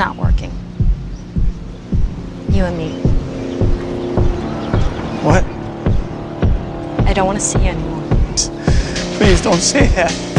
not working. You and me. What? I don't want to see you anymore. Please don't say that.